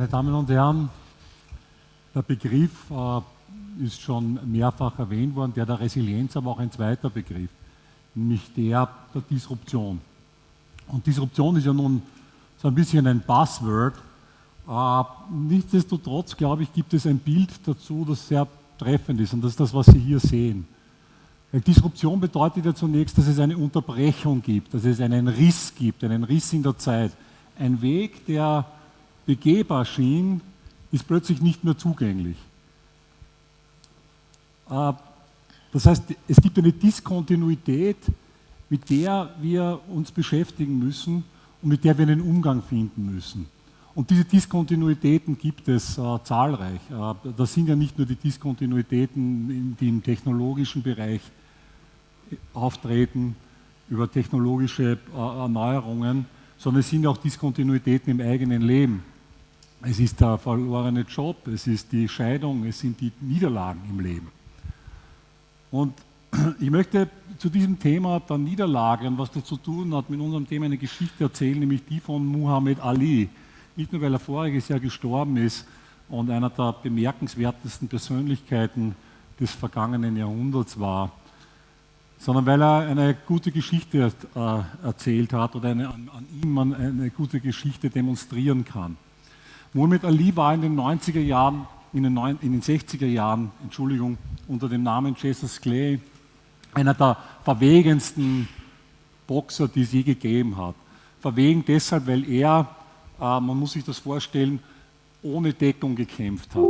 Meine Damen und Herren, der Begriff äh, ist schon mehrfach erwähnt worden, der der Resilienz, aber auch ein zweiter Begriff, nämlich der der Disruption. Und Disruption ist ja nun so ein bisschen ein Buzzword. Äh, nichtsdestotrotz, glaube ich, gibt es ein Bild dazu, das sehr treffend ist und das ist das, was Sie hier sehen. Weil Disruption bedeutet ja zunächst, dass es eine Unterbrechung gibt, dass es einen Riss gibt, einen Riss in der Zeit. Ein Weg, der begehbar schien, ist plötzlich nicht mehr zugänglich. Äh, das heißt, es gibt eine Diskontinuität, mit der wir uns beschäftigen müssen und mit der wir einen Umgang finden müssen. Und diese Diskontinuitäten gibt es äh, zahlreich. Äh, das sind ja nicht nur die Diskontinuitäten, die im technologischen Bereich auftreten, über technologische äh, Erneuerungen, sondern es sind auch Diskontinuitäten im eigenen Leben. Es ist der verlorene Job, es ist die Scheidung, es sind die Niederlagen im Leben. Und ich möchte zu diesem Thema der Niederlagen, was das zu tun hat, mit unserem Thema eine Geschichte erzählen, nämlich die von Muhammad Ali. Nicht nur, weil er voriges Jahr gestorben ist und einer der bemerkenswertesten Persönlichkeiten des vergangenen Jahrhunderts war, sondern weil er eine gute Geschichte äh, erzählt hat oder eine, an, an ihm man eine gute Geschichte demonstrieren kann. Muhammad Ali war in den 90er Jahren, in den, neun, in den 60er Jahren, Entschuldigung, unter dem Namen Jesus Clay einer der verwegensten Boxer, die es je gegeben hat. Verwegen deshalb, weil er, äh, man muss sich das vorstellen, ohne Deckung gekämpft hat.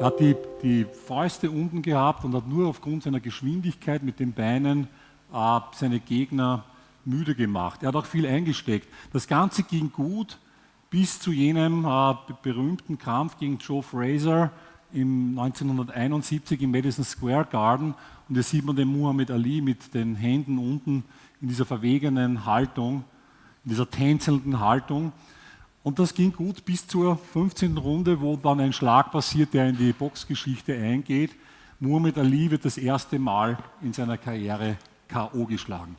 Er hat die, die Fäuste unten gehabt und hat nur aufgrund seiner Geschwindigkeit mit den Beinen äh, seine Gegner müde gemacht. Er hat auch viel eingesteckt. Das Ganze ging gut bis zu jenem äh, berühmten Kampf gegen Joe Fraser im 1971 im Madison Square Garden. Und hier sieht man den Muhammad Ali mit den Händen unten in dieser verwegenen Haltung, in dieser tänzelnden Haltung. Und das ging gut bis zur 15. Runde, wo dann ein Schlag passiert, der in die Boxgeschichte eingeht. Muhammad Ali wird das erste Mal in seiner Karriere K.O. geschlagen.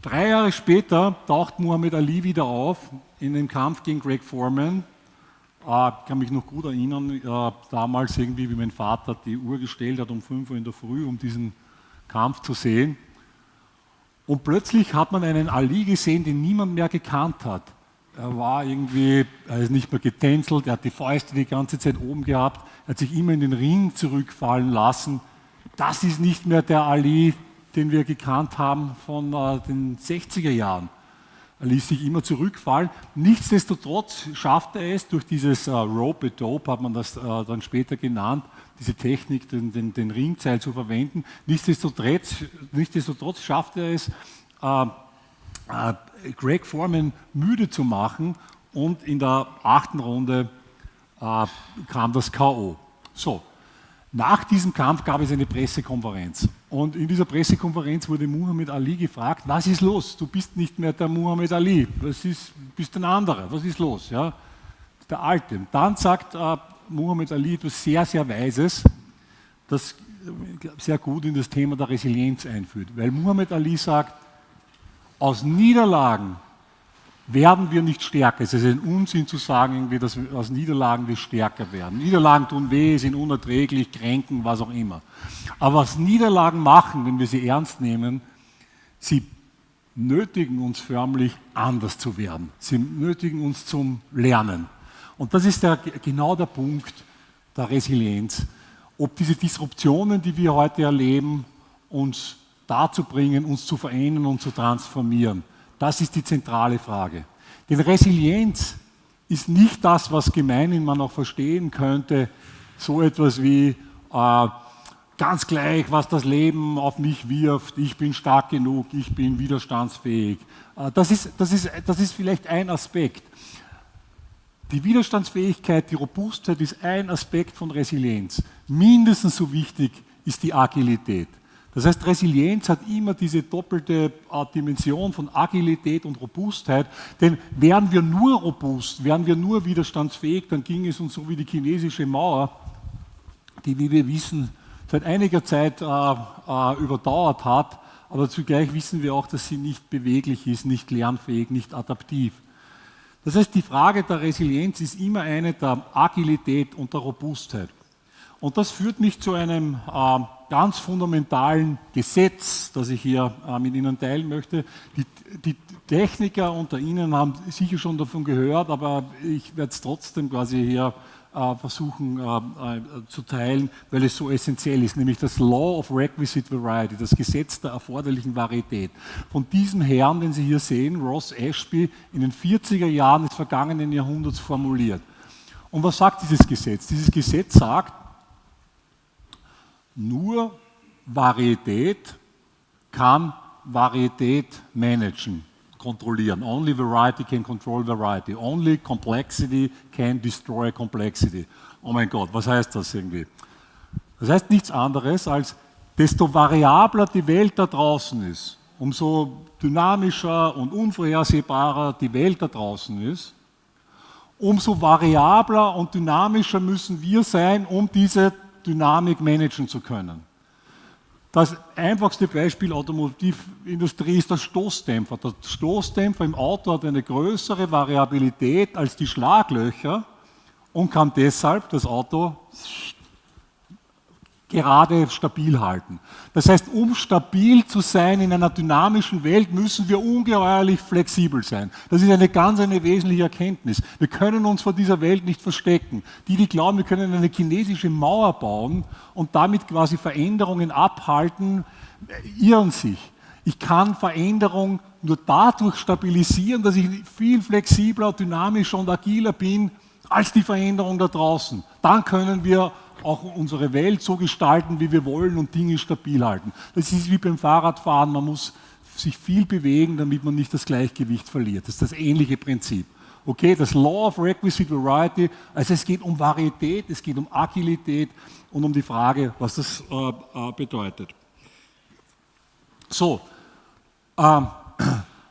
Drei Jahre später taucht Muhammad Ali wieder auf in dem Kampf gegen Greg Foreman. Ah, ich kann mich noch gut erinnern, damals irgendwie, wie mein Vater die Uhr gestellt hat um 5 Uhr in der Früh, um diesen Kampf zu sehen. Und plötzlich hat man einen Ali gesehen, den niemand mehr gekannt hat. Er war irgendwie, er ist nicht mehr getänzelt, er hat die Fäuste die ganze Zeit oben gehabt, er hat sich immer in den Ring zurückfallen lassen. Das ist nicht mehr der Ali, den wir gekannt haben von äh, den 60er Jahren. Er ließ sich immer zurückfallen. Nichtsdestotrotz schaffte er es durch dieses äh, Rope Dope, hat man das äh, dann später genannt, diese Technik, den, den, den Ringseil zu verwenden. Nichtsdestotrotz, nichtsdestotrotz schaffte er es, äh, äh Greg Foreman müde zu machen und in der achten Runde äh, kam das K.O. So, nach diesem Kampf gab es eine Pressekonferenz. Und in dieser Pressekonferenz wurde Muhammad Ali gefragt, was ist los? Du bist nicht mehr der Muhammad Ali, was ist, bist ein anderer, was ist los? Ja? Der Alte. Dann sagt äh, Muhammad Ali etwas sehr, sehr Weises, das sehr gut in das Thema der Resilienz einführt. Weil Muhammad Ali sagt, aus Niederlagen werden wir nicht stärker. Es ist ein Unsinn zu sagen, dass wir aus Niederlagen wir stärker werden. Niederlagen tun weh, sind unerträglich, kränken, was auch immer. Aber was Niederlagen machen, wenn wir sie ernst nehmen, sie nötigen uns förmlich anders zu werden. Sie nötigen uns zum Lernen. Und das ist der, genau der Punkt der Resilienz. Ob diese Disruptionen, die wir heute erleben, uns dazu bringen, uns zu verändern und zu transformieren. Das ist die zentrale Frage. Denn Resilienz ist nicht das, was gemeinhin man auch verstehen könnte, so etwas wie äh, ganz gleich, was das Leben auf mich wirft, ich bin stark genug, ich bin widerstandsfähig. Äh, das, ist, das, ist, das ist vielleicht ein Aspekt. Die Widerstandsfähigkeit, die Robustheit ist ein Aspekt von Resilienz. Mindestens so wichtig ist die Agilität. Das heißt, Resilienz hat immer diese doppelte äh, Dimension von Agilität und Robustheit, denn wären wir nur robust, wären wir nur widerstandsfähig, dann ging es uns so wie die chinesische Mauer, die, wie wir wissen, seit einiger Zeit äh, äh, überdauert hat, aber zugleich wissen wir auch, dass sie nicht beweglich ist, nicht lernfähig, nicht adaptiv. Das heißt, die Frage der Resilienz ist immer eine der Agilität und der Robustheit. Und das führt mich zu einem äh, ganz fundamentalen Gesetz, das ich hier äh, mit Ihnen teilen möchte. Die, die, Techniker unter Ihnen haben sicher schon davon gehört, aber ich werde es trotzdem quasi hier äh, versuchen äh, äh, zu teilen, weil es so essentiell ist, nämlich das Law of Requisite Variety, das Gesetz der erforderlichen Varietät. Von diesem Herrn, den Sie hier sehen, Ross Ashby, in den 40er Jahren des vergangenen Jahrhunderts formuliert. Und was sagt dieses Gesetz? Dieses Gesetz sagt, nur Varietät kann Varietät managen kontrollieren. Only variety can control variety. Only complexity can destroy complexity. Oh mein Gott, was heißt das irgendwie? Das heißt nichts anderes als, desto variabler die Welt da draußen ist, umso dynamischer und unvorhersehbarer die Welt da draußen ist, umso variabler und dynamischer müssen wir sein, um diese Dynamik managen zu können. Das einfachste Beispiel Automobilindustrie ist der Stoßdämpfer. Der Stoßdämpfer im Auto hat eine größere Variabilität als die Schlaglöcher und kann deshalb das Auto gerade stabil halten. Das heißt, um stabil zu sein in einer dynamischen Welt, müssen wir ungeheuerlich flexibel sein. Das ist eine ganz eine wesentliche Erkenntnis. Wir können uns vor dieser Welt nicht verstecken. Die, die glauben, wir können eine chinesische Mauer bauen und damit quasi Veränderungen abhalten, irren sich. Ich kann Veränderung nur dadurch stabilisieren, dass ich viel flexibler, dynamischer und agiler bin als die Veränderung da draußen. Dann können wir auch unsere Welt so gestalten, wie wir wollen und Dinge stabil halten. Das ist wie beim Fahrradfahren, man muss sich viel bewegen, damit man nicht das Gleichgewicht verliert. Das ist das ähnliche Prinzip. Okay, das Law of Requisite Variety, also es geht um Varietät, es geht um Agilität und um die Frage, was das äh, äh, bedeutet. So, äh,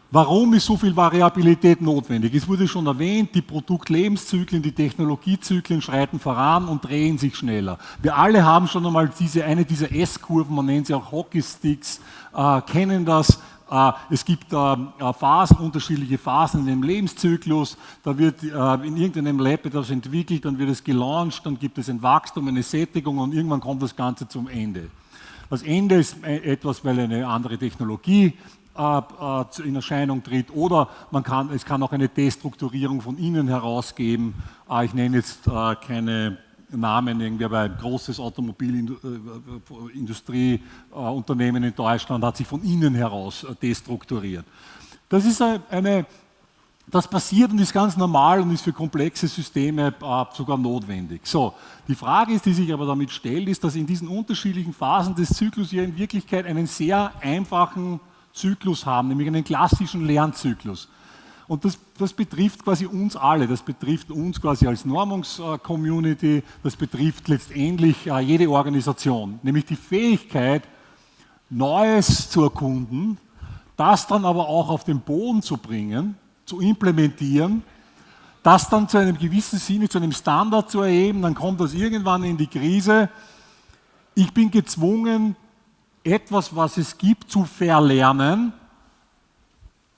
Warum ist so viel Variabilität notwendig? Es wurde schon erwähnt, die Produktlebenszyklen, die Technologiezyklen schreiten voran und drehen sich schneller. Wir alle haben schon einmal diese, eine dieser S-Kurven, man nennt sie auch Hockeysticks, äh, kennen das. Äh, es gibt äh, äh, Phasen, unterschiedliche Phasen in dem Lebenszyklus. Da wird äh, in irgendeinem Lab etwas entwickelt, dann wird es gelauncht, dann gibt es ein Wachstum, eine Sättigung und irgendwann kommt das Ganze zum Ende. Das Ende ist äh, etwas, weil eine andere Technologie in Erscheinung tritt oder man kann, es kann auch eine Destrukturierung von innen heraus geben. Äh, ich nenne jetzt keine Namen, irgendwie, aber ein großes Automobilindustrieunternehmen in Deutschland hat sich von innen heraus destrukturiert. Das ist eine, das passiert und ist ganz normal und ist für komplexe Systeme sogar notwendig. So, die Frage ist, die sich aber damit stellt, ist, dass in diesen unterschiedlichen Phasen des Zyklus wir in Wirklichkeit einen sehr einfachen Zyklus haben, nämlich einen klassischen Lernzyklus. Und das, das, betrifft quasi uns alle, das betrifft uns quasi als Normungscommunity, das betrifft letztendlich äh, jede Organisation, nämlich die Fähigkeit, Neues zu erkunden, das dann aber auch auf den Boden zu bringen, zu implementieren, das dann zu einem gewissen Sinne, zu einem Standard zu erheben, dann kommt das irgendwann in die Krise. Ich bin gezwungen, etwas, was es gibt, zu verlernen,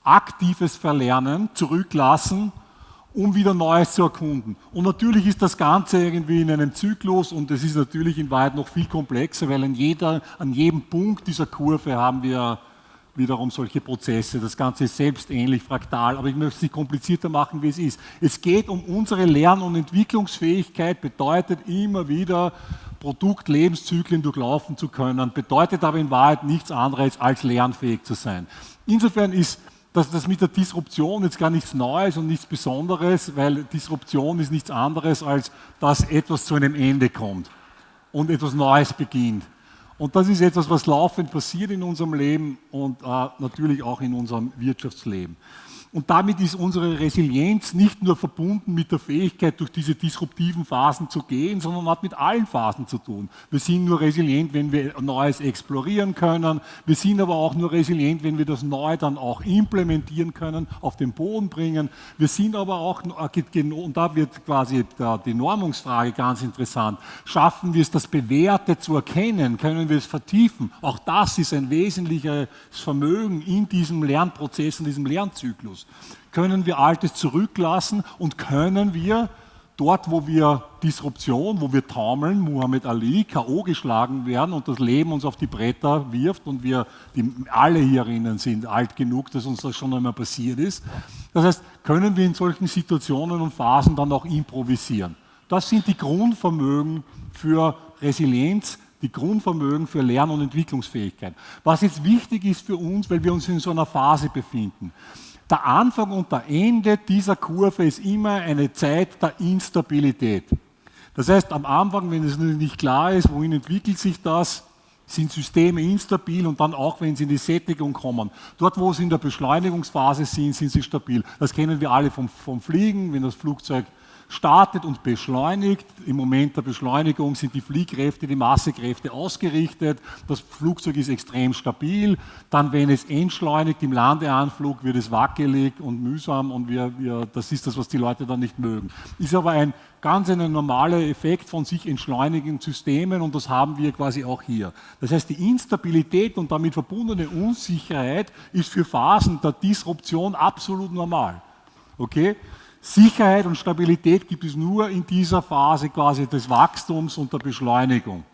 aktives Verlernen, zurücklassen, um wieder Neues zu erkunden. Und natürlich ist das Ganze irgendwie in einem Zyklus und es ist natürlich in Wahrheit noch viel komplexer, weil an, jeder, an jedem Punkt dieser Kurve haben wir wiederum solche Prozesse. Das Ganze ist selbst ähnlich fraktal, aber ich möchte es nicht komplizierter machen, wie es ist. Es geht um unsere Lern- und Entwicklungsfähigkeit, bedeutet immer wieder Produktlebenszyklen durchlaufen zu können, bedeutet aber in Wahrheit nichts anderes als lernfähig zu sein. Insofern ist das, das mit der Disruption jetzt gar nichts Neues und nichts Besonderes, weil Disruption ist nichts anderes, als dass etwas zu einem Ende kommt und etwas Neues beginnt. Und das ist etwas, was laufend passiert in unserem Leben und äh, natürlich auch in unserem Wirtschaftsleben. Und damit ist unsere Resilienz nicht nur verbunden mit der Fähigkeit, durch diese disruptiven Phasen zu gehen, sondern hat mit allen Phasen zu tun. Wir sind nur resilient, wenn wir Neues explorieren können. Wir sind aber auch nur resilient, wenn wir das Neue dann auch implementieren können, auf den Boden bringen. Wir sind aber auch, und da wird quasi die Normungsfrage ganz interessant, schaffen wir es, das Bewährte zu erkennen? Können wir es vertiefen? Auch das ist ein wesentliches Vermögen in diesem Lernprozess, in diesem Lernzyklus. Zyklus? Können wir Altes zurücklassen und können wir dort, wo wir Disruption, wo wir taumeln, Muhammad Ali, K.O. geschlagen werden und das Leben uns auf die Bretter wirft und wir die, alle hierinnen sind alt genug, dass uns das schon einmal passiert ist. Das heißt, können wir in solchen Situationen und Phasen dann auch improvisieren. Das sind die Grundvermögen für Resilienz, die Grundvermögen für Lern- und Entwicklungsfähigkeit. Was jetzt wichtig ist für uns, weil wir uns in so einer Phase befinden. Der Anfang und der Ende dieser Kurve ist immer eine Zeit der Instabilität. Das heißt, am Anfang, wenn es nicht klar ist, wohin entwickelt sich das, sind Systeme instabil und dann auch, wenn sie in die Sättigung kommen. Dort, wo sie in der Beschleunigungsphase sind, sind sie stabil. Das kennen wir alle vom, vom Fliegen, wenn das Flugzeug startet und beschleunigt. Im Moment der Beschleunigung sind die Fliehkräfte, die Massekräfte ausgerichtet. Das Flugzeug ist extrem stabil. Dann, wenn es entschleunigt im Landeanflug, wird es wackelig und mühsam und wir, wir, das ist das, was die Leute dann nicht mögen. Ist aber ein ganz ein normaler Effekt von sich entschleunigenden Systemen und das haben wir quasi auch hier. Das heißt, die Instabilität und damit verbundene Unsicherheit ist für Phasen der Disruption absolut normal. Okay? Sicherheit und Stabilität gibt es nur in dieser Phase quasi des Wachstums und der Beschleunigung.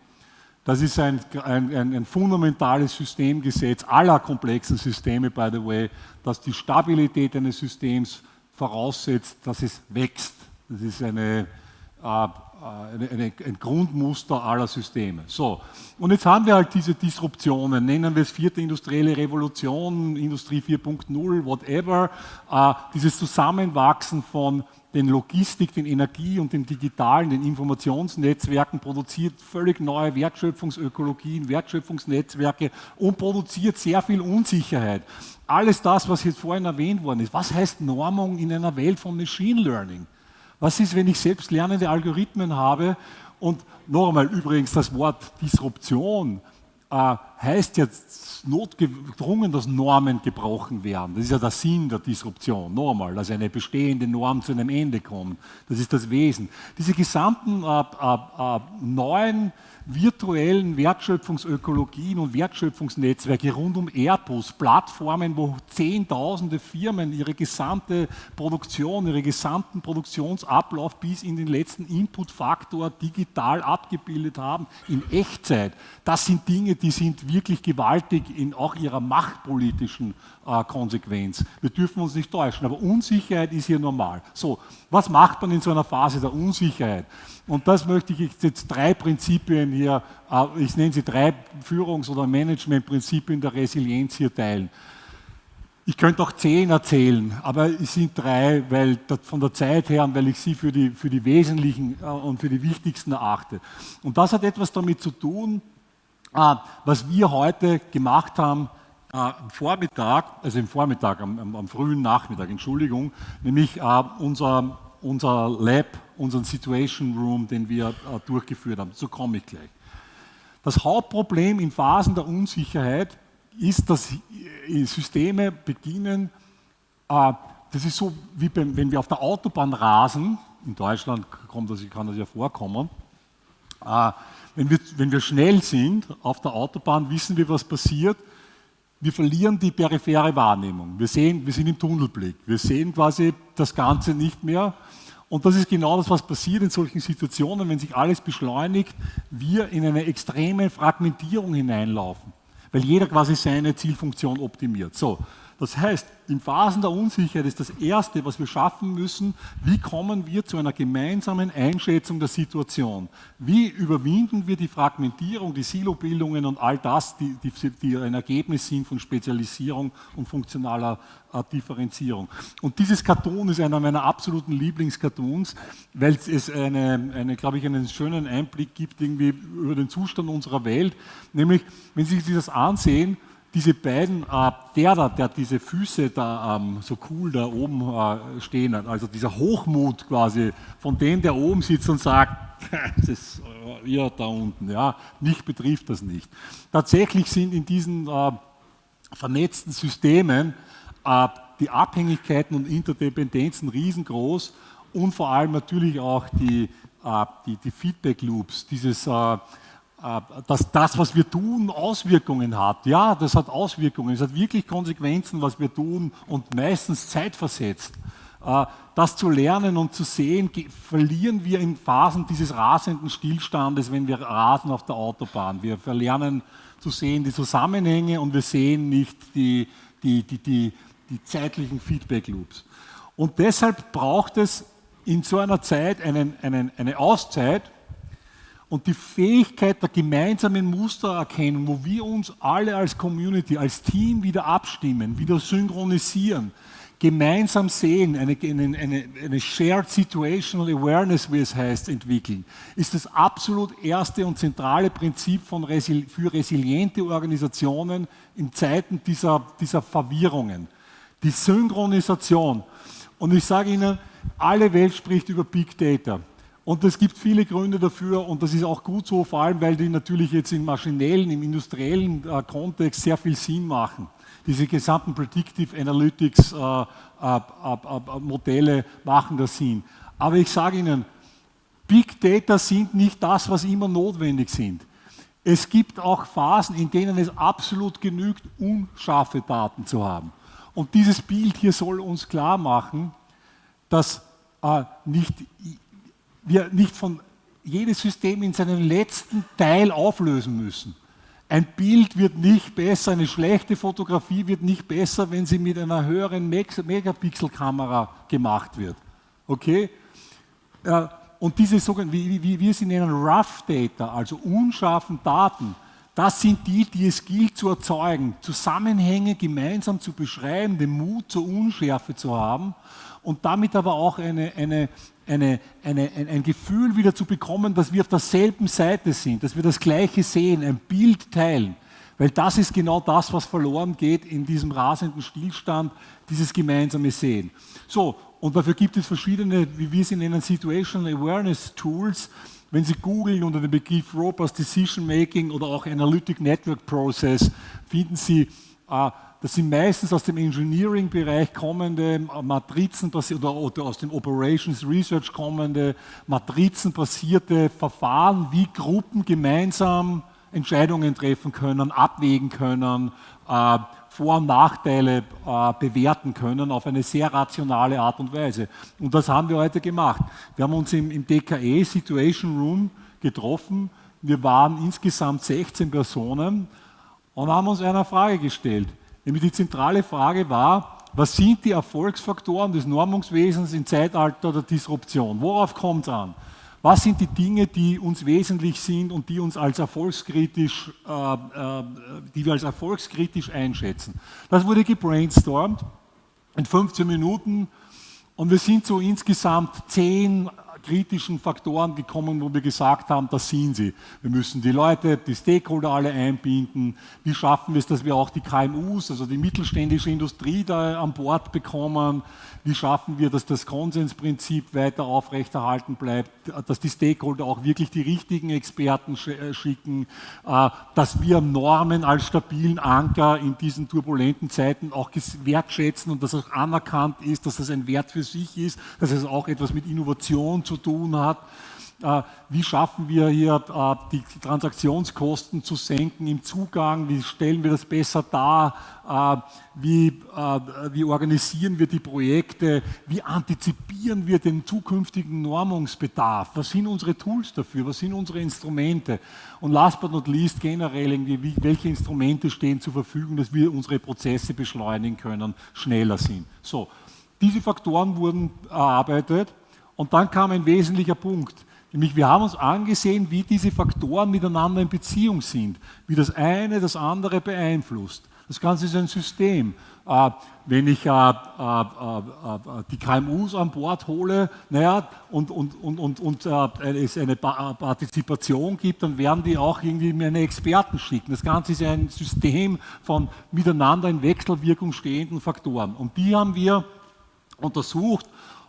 Das ist ein, ein, ein, fundamentales Systemgesetz aller komplexen Systeme, by the way, dass die Stabilität eines Systems voraussetzt, dass es wächst. Das ist eine, äh, ein Grundmuster aller Systeme. So, und jetzt haben wir halt diese Disruptionen, nennen wir es vierte industrielle Revolution, Industrie 4.0, whatever, äh, dieses Zusammenwachsen von den Logistik, den Energie- und den digitalen, den Informationsnetzwerken produziert völlig neue Wertschöpfungsökologien, Wertschöpfungsnetzwerke und produziert sehr viel Unsicherheit. Alles das, was jetzt vorhin erwähnt worden ist. Was heißt Normung in einer Welt von Machine Learning? Was ist, wenn ich selbst lernende Algorithmen habe? Und noch einmal übrigens, das Wort Disruption äh, heißt jetzt notgedrungen, dass Normen gebrochen werden. Das ist ja der Sinn der Disruption. Noch einmal, dass eine bestehende Norm zu einem Ende kommt. Das ist das Wesen. Diese gesamten äh, äh, äh neuen virtuellen Wertschöpfungsökologien und Wertschöpfungsnetzwerke rund um Airbus, Plattformen, wo Zehntausende Firmen ihre gesamte Produktion, ihre gesamten Produktionsablauf bis in den letzten Inputfaktor digital abgebildet haben, in Echtzeit. Das sind Dinge, die sind wirklich gewaltig in auch ihrer machtpolitischen äh, Konsequenz. Wir dürfen uns nicht täuschen, aber Unsicherheit ist hier normal. So, was macht man in so einer Phase der Unsicherheit? Und das möchte ich jetzt drei Prinzipien hier, äh, ich nenne sie drei Führungs- oder Managementprinzipien der Resilienz hier teilen. Ich könnte auch zehn erzählen, aber es sind drei, weil von der Zeit her und weil ich sie für die, für die wesentlichen äh, und für die wichtigsten erachte. Und das hat etwas damit zu tun, was wir heute gemacht haben, am Vormittag, also im Vormittag, am, am, am frühen Nachmittag, Entschuldigung, nämlich äh, unser, unser Lab, unseren Situation Room, den wir durchgeführt haben. So komme ich gleich. Das Hauptproblem in Phasen der Unsicherheit ist, dass äh, Systeme beginnen, das ist so wie wenn wir auf der Autobahn rasen, in Deutschland kommt das, kann das ja vorkommen, wenn wir, wenn wir schnell sind auf der Autobahn, wissen wir, was passiert wir verlieren die periphere Wahrnehmung. Wir, sehen, wir sind im Tunnelblick. Wir sehen quasi das Ganze nicht mehr. Und das ist genau das, was passiert in solchen Situationen, wenn sich alles beschleunigt, wir in eine extreme Fragmentierung hineinlaufen, weil jeder quasi seine Zielfunktion optimiert. So, das heißt, in Phasen der Unsicherheit ist das Erste, was wir schaffen müssen, wie kommen wir zu einer gemeinsamen Einschätzung der Situation? Wie überwinden wir die Fragmentierung, die Silobildungen und all das, die, die, die ein Ergebnis sind von Spezialisierung und funktionaler äh, Differenzierung? Und dieses Cartoon ist einer meiner absoluten Lieblingscartoons, weil es eine, eine, glaube ich, einen schönen Einblick gibt irgendwie über den Zustand unserer Welt. Nämlich, wenn Sie sich das ansehen, diese beiden, äh, der da, der diese Füße da ähm, so cool da oben äh, stehen hat, also dieser Hochmut quasi von dem, der oben sitzt und sagt, das äh, ihr da unten, ja, mich betrifft das nicht. Tatsächlich sind in diesen äh, vernetzten Systemen äh, die Abhängigkeiten und Interdependenzen riesengroß und vor allem natürlich auch die, äh, die, die Feedback Loops, dieses äh, dass das, was wir tun, Auswirkungen hat. Ja, das hat Auswirkungen. Es hat wirklich Konsequenzen, was wir tun und meistens zeitversetzt. Äh, das zu lernen und zu sehen, verlieren wir in Phasen dieses rasenden Stillstandes, wenn wir rasen auf der Autobahn. Wir verlernen zu sehen die Zusammenhänge und wir sehen nicht die, die, die, die, die zeitlichen Feedback-Loops. Und deshalb braucht es in so einer Zeit einen, einen, eine Auszeit und die Fähigkeit der gemeinsamen Mustererkennung, wo wir uns alle als Community, als Team wieder abstimmen, wieder synchronisieren, gemeinsam sehen, eine, eine, eine Shared Situational Awareness, wie es heißt, entwickeln, ist das absolut erste und zentrale Prinzip von Resil für resiliente Organisationen in Zeiten dieser, dieser Verwirrungen. Die Synchronisation. Und ich sage Ihnen, alle Welt spricht über Big Data. Und es gibt viele Gründe dafür und das ist auch gut so, vor allem weil die natürlich jetzt im maschinellen, im industriellen äh, Kontext sehr viel Sinn machen diese gesamten Predictive Analytics äh, äh, Modelle machen das Sinn. Aber ich sage Ihnen, Big Data sind nicht das, was immer notwendig sind. Es gibt auch Phasen, in denen es absolut genügt, unscharfe Daten zu haben. Und dieses Bild hier soll uns klar machen, dass äh, nicht, wir nicht von jedes System in seinen letzten Teil auflösen müssen. Ein Bild wird nicht besser, eine schlechte Fotografie wird nicht besser, wenn sie mit einer höheren Megapixel-Kamera gemacht wird. Okay? Und diese sogenannten, wie wir sie nennen, Rough Data, also unscharfen Daten, das sind die, die es gilt zu erzeugen, Zusammenhänge gemeinsam zu beschreiben, den Mut zur Unschärfe zu haben und damit aber auch eine, eine, eine, eine, ein, ein Gefühl wieder zu bekommen, dass wir auf derselben Seite sind, dass wir das Gleiche sehen, ein Bild teilen. Weil das ist genau das, was verloren geht in diesem rasenden Stillstand, dieses gemeinsame Sehen. So, und dafür gibt es verschiedene, wie wir sie nennen, Situational Awareness Tools. Wenn Sie googeln unter dem Begriff Robust Decision Making oder auch Analytic Network Process, finden Sie äh, das sind meistens aus dem Engineering-Bereich kommende Matrizen oder, aus dem Operations Research kommende matrizenbasierte Verfahren, wie Gruppen gemeinsam Entscheidungen treffen können, abwägen können, äh, Vor- und Nachteile äh, bewerten können auf eine sehr rationale Art und Weise. Und das haben wir heute gemacht. Wir haben uns im, im DKE Situation Room getroffen. Wir waren insgesamt 16 Personen und haben uns einer Frage gestellt. Nämlich die zentrale Frage war, was sind die Erfolgsfaktoren des Normungswesens im Zeitalter der Disruption? Worauf kommt es an? Was sind die Dinge, die uns wesentlich sind und die uns als erfolgskritisch, äh, äh, die wir als erfolgskritisch einschätzen? Das wurde gebrainstormt in 15 Minuten und wir sind so insgesamt zehn kritischen Faktoren gekommen, wo wir gesagt haben, das sind sie. Wir müssen die Leute, die Stakeholder alle einbinden. Wie schaffen wir es, dass wir auch die KMUs, also die mittelständische Industrie da an Bord bekommen? Wie schaffen wir, dass das Konsensprinzip weiter aufrechterhalten bleibt, dass die Stakeholder auch wirklich die richtigen Experten äh, schicken, äh, dass wir Normen als stabilen Anker in diesen turbulenten Zeiten auch wertschätzen und dass auch anerkannt ist, dass das ein Wert für sich ist, dass es auch etwas mit Innovation zu tun hat. Äh, wie schaffen wir hier äh, die Transaktionskosten zu senken im Zugang, wie stellen wir das besser dar, äh, wie, wie organisieren wir die Projekte, wie antizipieren wir den zukünftigen Normungsbedarf, was sind unsere Tools dafür, was sind unsere Instrumente? Und last but not least generell, irgendwie, welche Instrumente stehen zur Verfügung, dass wir unsere Prozesse beschleunigen können, schneller sind. So, diese Faktoren wurden erarbeitet und dann kam ein wesentlicher Punkt, nämlich wir haben uns angesehen, wie diese Faktoren miteinander in Beziehung sind, wie das eine das andere beeinflusst. Das Ganze ist ein System. Äh, wenn ich äh, äh, die KMUs an Bord hole naja, und, und, und, und, und es eine Partizipation gibt, dann werden die auch irgendwie mir eine Experten schicken. Das Ganze ist ein System von miteinander in Wechselwirkung stehenden Faktoren. Und die haben wir untersucht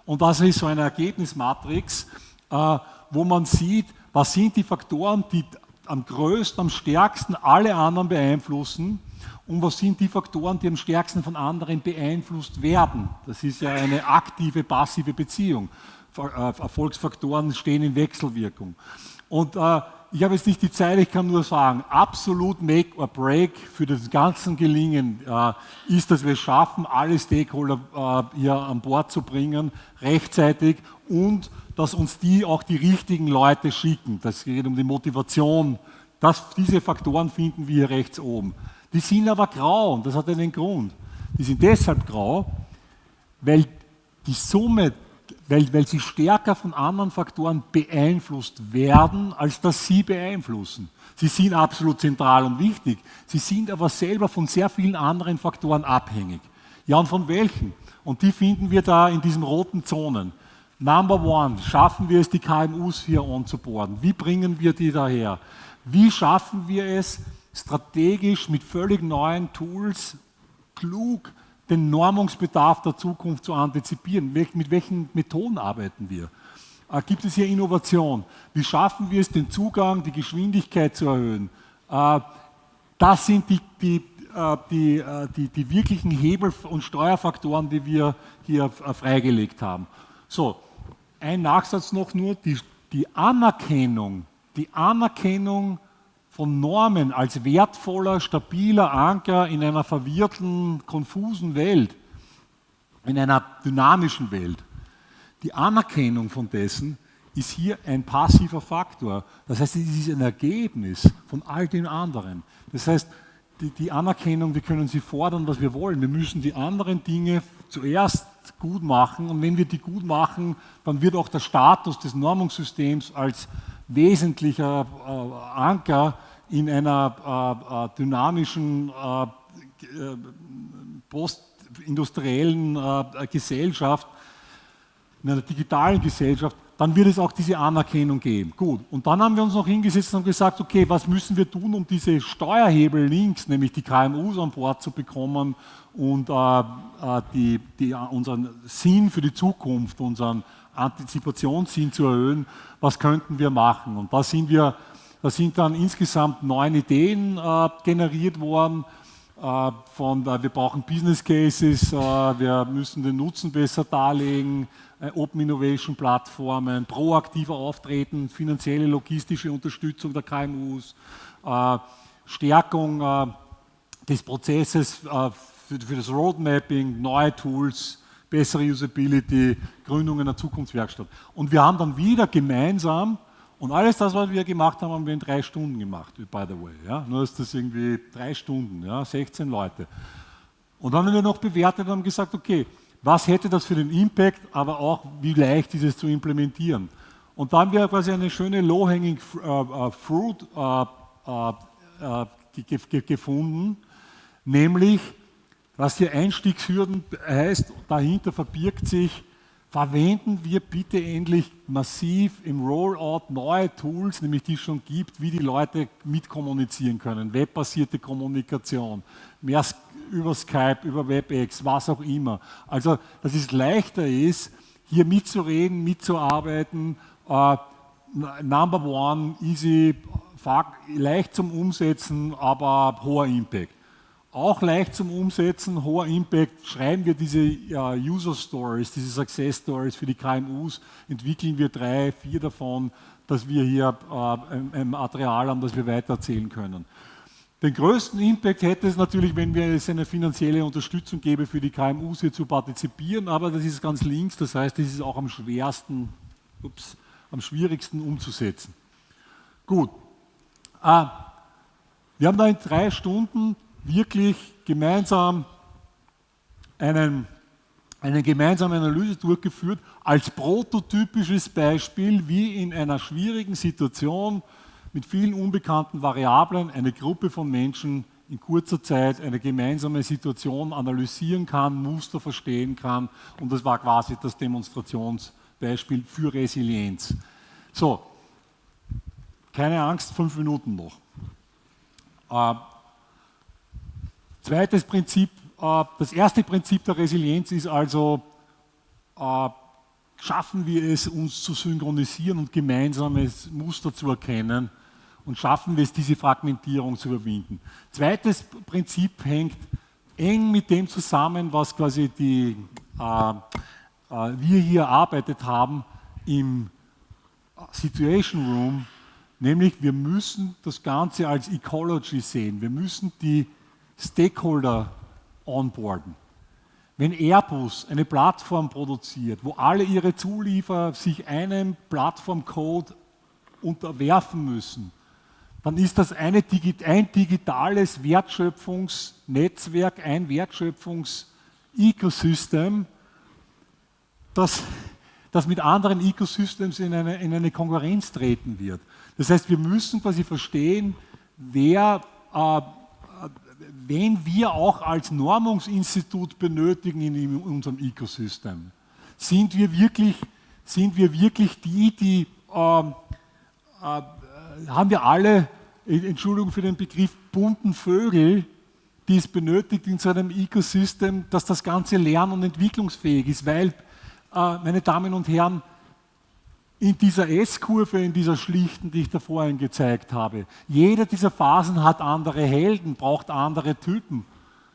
und das ist so eine Ergebnismatrix, äh, wo man sieht, was sind die Faktoren, die am größten, am stärksten alle anderen beeinflussen und was sind die Faktoren, die am stärksten von anderen beeinflusst werden. Das ist ja eine aktive, passive Beziehung. Äh, Erfolgsfaktoren stehen in Wechselwirkung. Und äh, ich habe jetzt nicht die Zeit, ich kann nur sagen, absolut make or break für das ganze Gelingen äh, ist, dass wir es schaffen, alle Stakeholder äh, hier an Bord zu bringen, rechtzeitig und dass uns die auch die richtigen Leute schicken. Das geht um die Motivation. Das, diese Faktoren finden wir hier rechts oben. Die sind aber grau und das hat einen Grund. Die sind deshalb grau, weil die Summe weil, weil sie stärker von anderen Faktoren beeinflusst werden, als dass sie beeinflussen. Sie sind absolut zentral und wichtig, sie sind aber selber von sehr vielen anderen Faktoren abhängig. Ja, und von welchen? Und die finden wir da in diesen roten Zonen. Number one, schaffen wir es, die KMUs hier anzuborden? Wie bringen wir die daher? Wie schaffen wir es, strategisch mit völlig neuen Tools klug den Normungsbedarf der Zukunft zu antizipieren. Mit welchen Methoden arbeiten wir? Äh, gibt es hier Innovation? Wie schaffen wir es, den Zugang, die Geschwindigkeit zu erhöhen? Äh, das sind die, die, äh, die, die, die wirklichen Hebel- und Steuerfaktoren, die wir hier freigelegt haben. So, ein Nachsatz noch nur, die, die Anerkennung, die Anerkennung von Normen als wertvoller, stabiler Anker in einer verwirrten, konfusen Welt, in einer dynamischen Welt. Die Anerkennung von dessen ist hier ein passiver Faktor. Das heißt, es ist ein Ergebnis von all den anderen. Das heißt, die, die, Anerkennung, wir können sie fordern, was wir wollen. Wir müssen die anderen Dinge zuerst gut machen und wenn wir die gut machen, dann wird auch der Status des Normungssystems als wesentlicher äh, Anker in einer äh, äh dynamischen, äh, äh, postindustriellen Gesellschaft, in einer digitalen Gesellschaft, dann wird es auch diese Anerkennung geben. Gut, und dann haben wir uns noch hingesetzt und gesagt, okay, was müssen wir tun, um diese Steuerhebel links, nämlich die KMUs an Bord zu bekommen und äh, die, die, unseren Sinn für die Zukunft, unseren Antizipationssinn zu erhöhen, was könnten wir machen? Und da sind wir da sind dann insgesamt neun Ideen äh, generiert worden. Äh, von, äh, wir brauchen Business Cases, äh, wir müssen den Nutzen besser darlegen, äh, Open Innovation Plattformen, proaktiver auftreten, finanzielle, logistische Unterstützung der KMUs, äh, Stärkung des Prozesses für, für das Roadmapping, neue Tools, bessere Usability, Gründung einer Zukunftswerkstatt. Und wir haben dann wieder gemeinsam und alles das, was wir gemacht haben, haben wir in drei Stunden gemacht, by the way. Ja? Nur ist das irgendwie drei Stunden, ja? 16 Leute. Und dann haben wir noch bewertet und haben gesagt, okay, was hätte das für den Impact, aber auch wie leicht ist es zu implementieren. Und da haben wir quasi eine schöne Low-Hanging äh, äh, Fruit äh, gefunden, nämlich, was hier Einstiegshürden heißt, dahinter verbirgt sich verwenden wir bitte endlich massiv im Rollout neue Tools, nämlich die es schon gibt, wie die Leute mitkommunizieren können. Webbasierte Kommunikation, mehr über Skype, über WebEx, was auch immer. Also, dass es leichter ist, hier mitzureden, mitzuarbeiten. Uh, number one, easy, leicht zum Umsetzen, aber hoher Impact auch leicht zum Umsetzen, hoher Impact, schreiben wir diese User Stories, diese Success Stories für die KMUs, entwickeln wir drei, vier davon, dass wir hier uh, ein, Material haben, das wir weitererzählen können. Den größten Impact hätte es natürlich, wenn wir es eine finanzielle Unterstützung geben, für die KMUs hier zu partizipieren, aber das ist ganz links, das heißt, das ist auch am schwersten, ups, am schwierigsten umzusetzen. Gut. Uh, wir haben da in drei Stunden wirklich gemeinsam einen, eine gemeinsame Analyse durchgeführt, als prototypisches Beispiel, wie in einer schwierigen Situation mit vielen unbekannten Variablen eine Gruppe von Menschen in kurzer Zeit eine gemeinsame Situation analysieren kann, Muster verstehen kann. Und das war quasi das Demonstrationsbeispiel für Resilienz. So, keine Angst, fünf Minuten noch. Zweites Prinzip, äh, das erste Prinzip der Resilienz ist also, äh, schaffen wir es, uns zu synchronisieren und gemeinsames Muster zu erkennen und schaffen wir es, diese Fragmentierung zu überwinden. Zweites Prinzip hängt eng mit dem zusammen, was quasi die, äh, wir hier erarbeitet haben im Situation Room, Nämlich, wir müssen das Ganze als Ecology sehen. Wir müssen die Stakeholder onboarden. Wenn Airbus eine Plattform produziert, wo alle ihre Zulieferer sich einem Plattformcode unterwerfen müssen, dann ist das eine, ein digitales Wertschöpfungsnetzwerk, ein Wertschöpfungs-Ecosystem, das, das mit anderen Ecosystems in eine, in eine Konkurrenz treten wird. Das heißt, wir müssen quasi verstehen, wer, äh, wen wir auch als Normungsinstitut benötigen in unserem Ecosystem. Sind wir wirklich, sind wir wirklich die, die äh, äh, haben wir alle, Entschuldigung für den Begriff, bunten Vögel, die es benötigt in so einem Ecosystem, dass das Ganze lern- und entwicklungsfähig ist, weil, äh, meine Damen und Herren, in dieser S-Kurve, in dieser schlichten, die ich da vorhin gezeigt habe, jede dieser Phasen hat andere Helden, braucht andere Typen.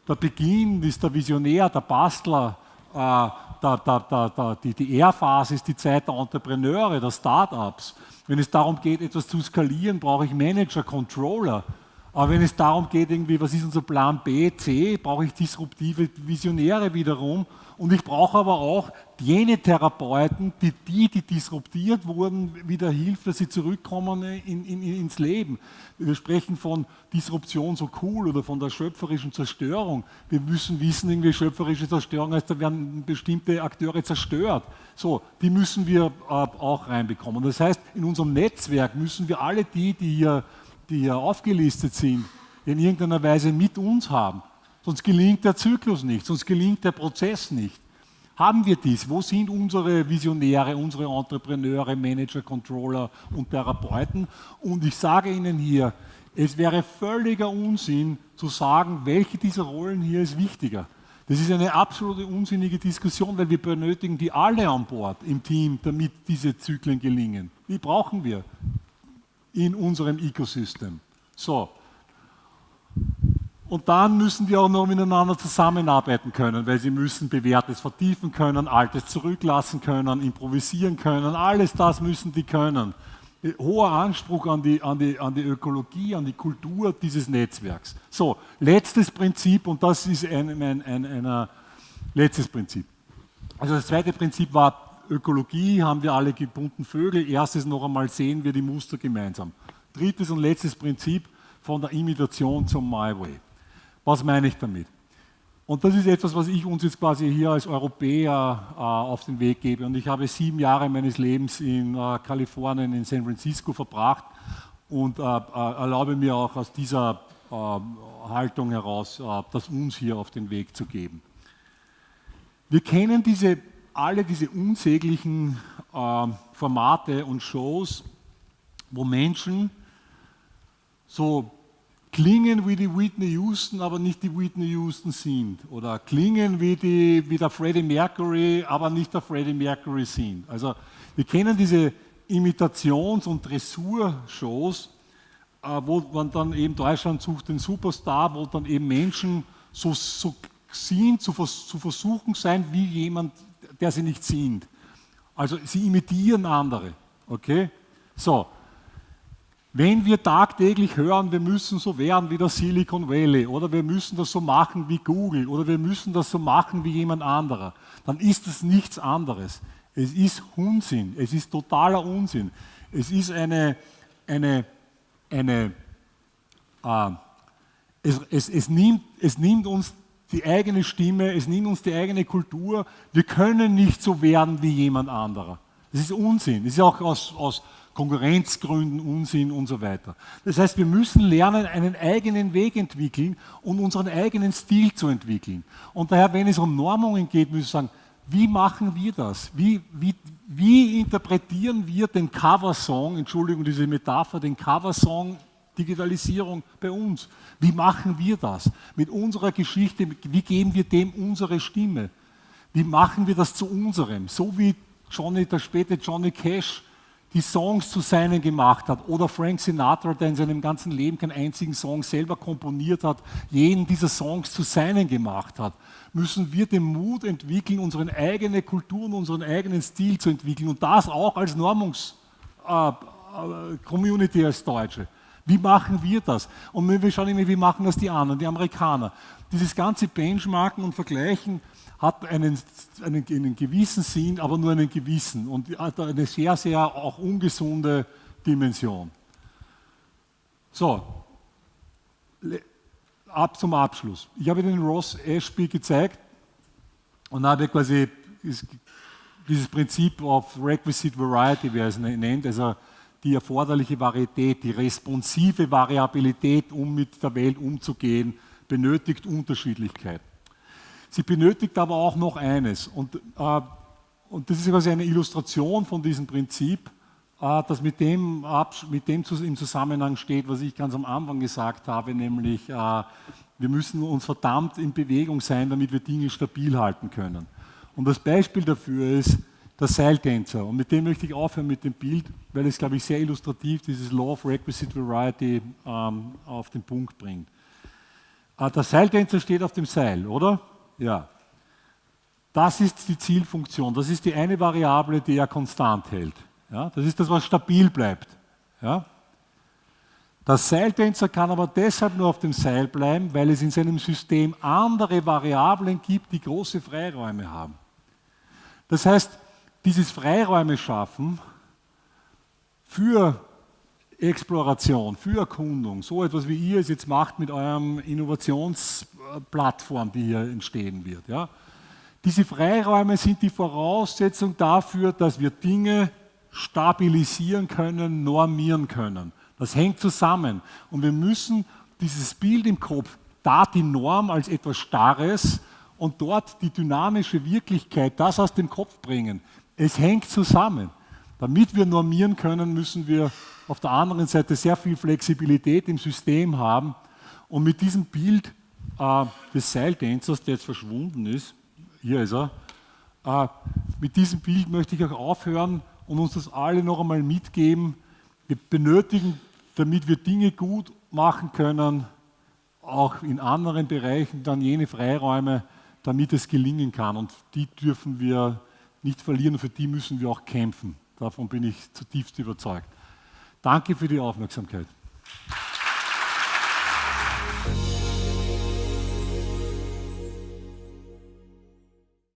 Der Beginn ist der Visionär, der Bastler, äh, der, der, der, die, die R-Phase ist die Zeit der Entrepreneure, der Startups. Wenn es darum geht, etwas zu skalieren, brauche ich Manager, Controller. Aber wenn es darum geht, irgendwie, was ist unser Plan B, C, brauche ich disruptive Visionäre wiederum. Und ich brauche aber auch jene Therapeuten, die die, die disruptiert wurden, wieder hilft, dass sie zurückkommen in, in, ins Leben. Wir sprechen von Disruption so cool oder von der schöpferischen Zerstörung. Wir müssen wissen, irgendwie schöpferische Zerstörung heißt, da werden bestimmte Akteure zerstört. So, die müssen wir äh, auch reinbekommen. Das heißt, in unserem Netzwerk müssen wir alle die, die hier die hier aufgelistet sind, in irgendeiner Weise mit uns haben. Sonst gelingt der Zyklus nicht, sonst gelingt der Prozess nicht. Haben wir dies? Wo sind unsere Visionäre, unsere Entrepreneure, Manager, Controller und Therapeuten? Und ich sage Ihnen hier, es wäre völliger Unsinn zu sagen, welche dieser Rollen hier ist wichtiger. Das ist eine absolute unsinnige Diskussion, weil wir benötigen die alle an Bord im Team, damit diese Zyklen gelingen. Die brauchen wir in unserem Ecosystem. So. Und dann müssen die auch noch miteinander zusammenarbeiten können, weil sie müssen Bewährtes vertiefen können, Altes zurücklassen können, improvisieren können. Alles das müssen die können. Hoher Anspruch an die, an, die, an die Ökologie, an die Kultur dieses Netzwerks. So, letztes Prinzip, und das ist ein, ein, ein, ein letztes Prinzip. Also das zweite Prinzip war Ökologie haben wir alle gebundenen Vögel. Erstes noch einmal sehen wir die Muster gemeinsam. Drittes und letztes Prinzip von der Imitation zum My Way. Was meine ich damit? Und das ist etwas, was ich uns jetzt quasi hier als Europäer äh, auf den Weg gebe. Und ich habe sieben Jahre meines Lebens in äh, Kalifornien, in San Francisco verbracht und äh, äh erlaube mir auch aus dieser äh, Haltung heraus, äh, das uns hier auf den Weg zu geben. Wir kennen diese alle diese unsäglichen Formate und Shows, wo Menschen so klingen wie die Whitney Houston, aber nicht die Whitney Houston sind. Oder klingen wie, die, wie der Freddie Mercury, aber nicht der Freddie Mercury sind. Also wir kennen diese Imitations- und Dressurshows, äh, wo man dann eben Deutschland sucht den Superstar, wo dann eben Menschen so, so sind, zu, zu versuchen sein, wie jemand der sie nicht sind. Also sie imitieren andere. Okay? So. Wenn wir tagtäglich hören, wir müssen so werden wie das Silicon Valley oder wir müssen das so machen wie Google oder wir müssen das so machen wie jemand anderer, dann ist das nichts anderes. Es ist Unsinn, es ist totaler Unsinn. Es ist eine, eine, eine äh, es, es, es, nimmt, es nimmt uns die eigene Stimme, es nimmt uns die eigene Kultur. Wir können nicht so werden wie jemand anderer. Das ist Unsinn. Das ist auch aus, aus Konkurrenzgründen Unsinn und so weiter. Das heißt, wir müssen lernen, einen eigenen Weg entwickeln und unseren eigenen Stil zu entwickeln. Und daher, wenn es um Normungen geht, müssen wir sagen, wie machen wir das? Wie, wie, wie interpretieren wir den Coversong, Entschuldigung, diese Metapher, den Coversong Digitalisierung bei uns. Wie machen wir das? Mit unserer Geschichte, wie geben wir dem unsere Stimme? Wie machen wir das zu unserem? So wie Johnny, der späte Johnny Cash die Songs zu seinen gemacht hat oder Frank Sinatra, der in seinem ganzen Leben keinen einzigen Song selber komponiert hat, jeden dieser Songs zu seinen gemacht hat, müssen wir den Mut entwickeln, unsere eigene Kultur und unseren eigenen Stil zu entwickeln und das auch als Normungs, äh, Community als Deutsche. Wie machen wir das? Und wir schauen immer, wie machen das die anderen, die Amerikaner. Dieses ganze Benchmarken und Vergleichen hat einen, einen, einen gewissen Sinn, aber nur einen gewissen und hat eine sehr, sehr auch ungesunde Dimension. So, ab zum Abschluss. Ich habe den Ross Ashby gezeigt und habe quasi dieses Prinzip of Requisite Variety, wie er es nennt, also die erforderliche Varietät, die responsive Variabilität, um mit der Welt umzugehen, benötigt Unterschiedlichkeit. Sie benötigt aber auch noch eines, und, äh, und das ist quasi eine Illustration von diesem Prinzip, äh, das mit dem, mit dem im Zusammenhang steht, was ich ganz am Anfang gesagt habe, nämlich äh, wir müssen uns verdammt in Bewegung sein, damit wir Dinge stabil halten können. Und das Beispiel dafür ist der Seiltänzer. Und mit dem möchte ich aufhören mit dem Bild, weil es, glaube ich, sehr illustrativ dieses Law of Requisite Variety ähm, auf den Punkt bringt. Äh, der Seiltänzer steht auf dem Seil, oder? Ja. Das ist die Zielfunktion. Das ist die eine Variable, die er konstant hält. Ja? Das ist das, was stabil bleibt. Ja? Der Seiltänzer kann aber deshalb nur auf dem Seil bleiben, weil es in seinem System andere Variablen gibt, die große Freiräume haben. Das heißt, dieses Freiräume schaffen für Exploration, für Erkundung, so etwas wie ihr es jetzt macht mit eurem Innovationsplattform, die hier entstehen wird. Ja? Diese Freiräume sind die Voraussetzung dafür, dass wir Dinge stabilisieren können, normieren können. Das hängt zusammen. Und wir müssen dieses Bild im Kopf, da die Norm als etwas Starres und dort die dynamische Wirklichkeit, das aus dem Kopf bringen. Es hängt zusammen. Damit wir normieren können, müssen wir auf der anderen Seite sehr viel Flexibilität im System haben. Und mit diesem Bild äh, des Seiltänzers, der jetzt verschwunden ist, hier ist er, äh, mit diesem Bild möchte ich auch aufhören und uns das alle noch einmal mitgeben. Wir benötigen, damit wir Dinge gut machen können, auch in anderen Bereichen dann jene Freiräume, damit es gelingen kann. Und die dürfen wir nicht verlieren, für die müssen wir auch kämpfen. Davon bin ich zutiefst überzeugt. Danke für die Aufmerksamkeit.